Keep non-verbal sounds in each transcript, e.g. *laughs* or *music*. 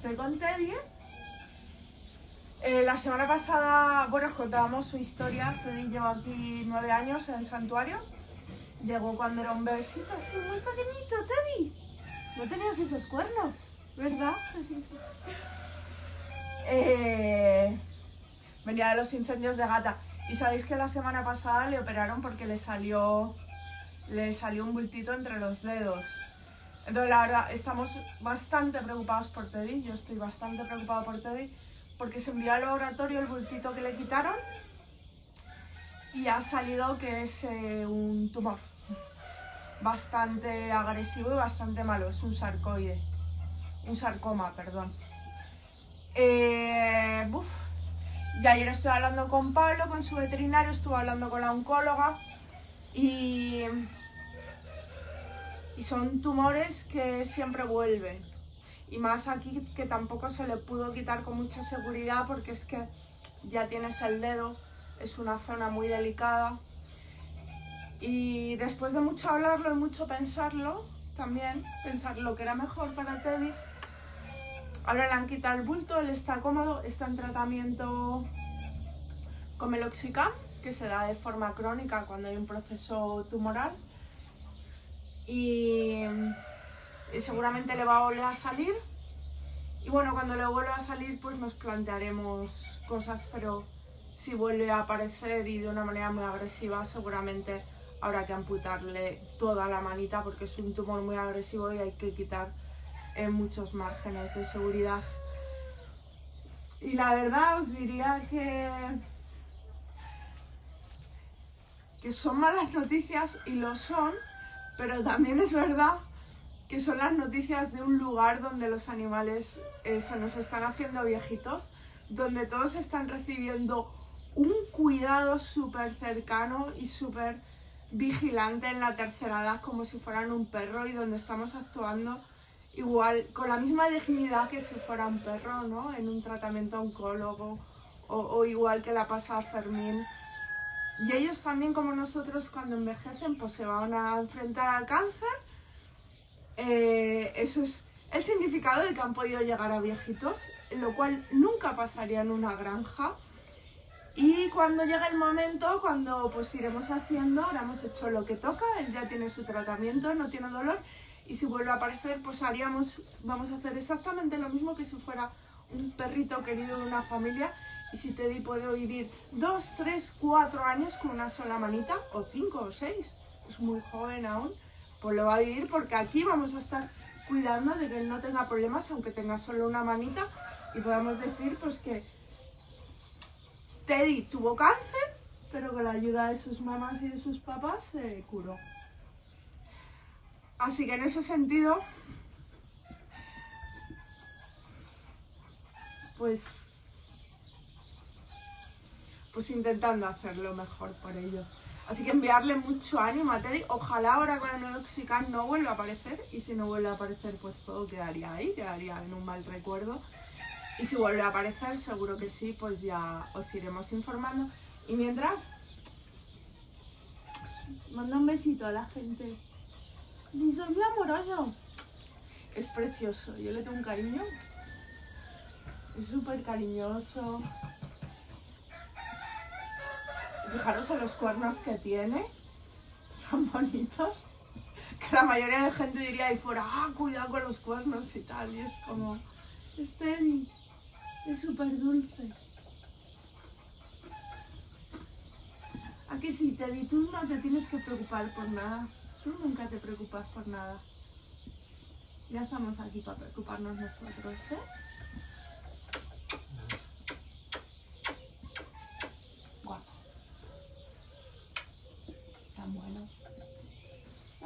Estoy con Teddy. Eh, la semana pasada, bueno, os contábamos su historia. Teddy lleva aquí nueve años en el santuario. Llegó cuando era un bebecito así muy pequeñito, Teddy. No tenías esos cuernos, ¿verdad? *laughs* Eh, venía de los incendios de gata. Y sabéis que la semana pasada le operaron porque le salió, le salió un bultito entre los dedos. Entonces, la verdad, estamos bastante preocupados por Teddy. Yo estoy bastante preocupado por Teddy porque se envió al laboratorio el bultito que le quitaron y ha salido que es eh, un tumor bastante agresivo y bastante malo. Es un sarcoide. Un sarcoma, perdón. Eh, y ayer estuve hablando con Pablo, con su veterinario, estuve hablando con la oncóloga y, y son tumores que siempre vuelven. Y más aquí que tampoco se le pudo quitar con mucha seguridad porque es que ya tienes el dedo, es una zona muy delicada. Y después de mucho hablarlo y mucho pensarlo, también pensar lo que era mejor para Teddy, Ahora le han quitado el bulto, él está cómodo, está en tratamiento con meloxicam, que se da de forma crónica cuando hay un proceso tumoral. Y, seguramente le va a volver a salir. Y bueno, cuando le vuelva a salir, pues nos plantearemos cosas, pero si vuelve a aparecer y de una manera muy agresiva, seguramente habrá que amputarle toda la manita porque es un tumor muy agresivo y hay que quitar en muchos márgenes de seguridad. Y la verdad os diría que, que son malas noticias y lo son, pero también es verdad que son las noticias de un lugar donde los animales eh, se nos están haciendo viejitos, donde todos están recibiendo un cuidado súper cercano y súper vigilante en la tercera edad como si fueran un perro y donde estamos actuando igual, con la misma dignidad que si fuera un perro, ¿no? En un tratamiento oncólogo o, igual que la pasa Fermín. Y ellos también, como nosotros, cuando envejecen, pues se van a enfrentar al cáncer. Eh, eso es el significado de que han podido llegar a viejitos, lo cual nunca pasaría en una granja. Y cuando llegue el momento, cuando pues iremos haciendo, ahora hemos hecho lo que toca, él ya tiene su tratamiento, no tiene dolor, y si vuelve a aparecer, pues haríamos, vamos a hacer exactamente lo mismo que si fuera un perrito querido de una familia. Y si Teddy puede vivir dos, tres, cuatro años con una sola manita, o cinco o seis, es muy joven aún, pues lo va a vivir porque aquí vamos a estar cuidando de que él no tenga problemas, aunque tenga solo una manita, y podemos decir pues que Teddy tuvo cáncer, pero con la ayuda de sus mamás y de sus papás se curó. Así que en ese sentido, pues, pues intentando hacerlo mejor por ellos. Así que enviarle mucho ánimo a Teddy. Ojalá ahora con el Meloxican no vuelva a aparecer. Y si no vuelve a aparecer, pues todo quedaría ahí, quedaría en un mal recuerdo. Y si vuelve a aparecer, seguro que sí, pues ya os iremos informando. Y mientras, manda un besito a la gente. Es muy amoroso. Es precioso. Yo le tengo un cariño. Es súper cariñoso. Fijaros en los cuernos que tiene. *laughs* Tan bonitos. Que la mayoría de gente diría ahí fuera, ah, cuidado con los cuernos y tal. Y es como, es Teddy. Es súper dulce. ¿A que sí, Teddy? Tú no te tienes que preocupar por nada. Tú nunca te preocupas por nada. Ya estamos aquí para preocuparnos nosotros, ¿eh?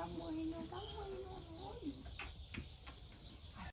Tan bueno. Tan bueno, tan bueno.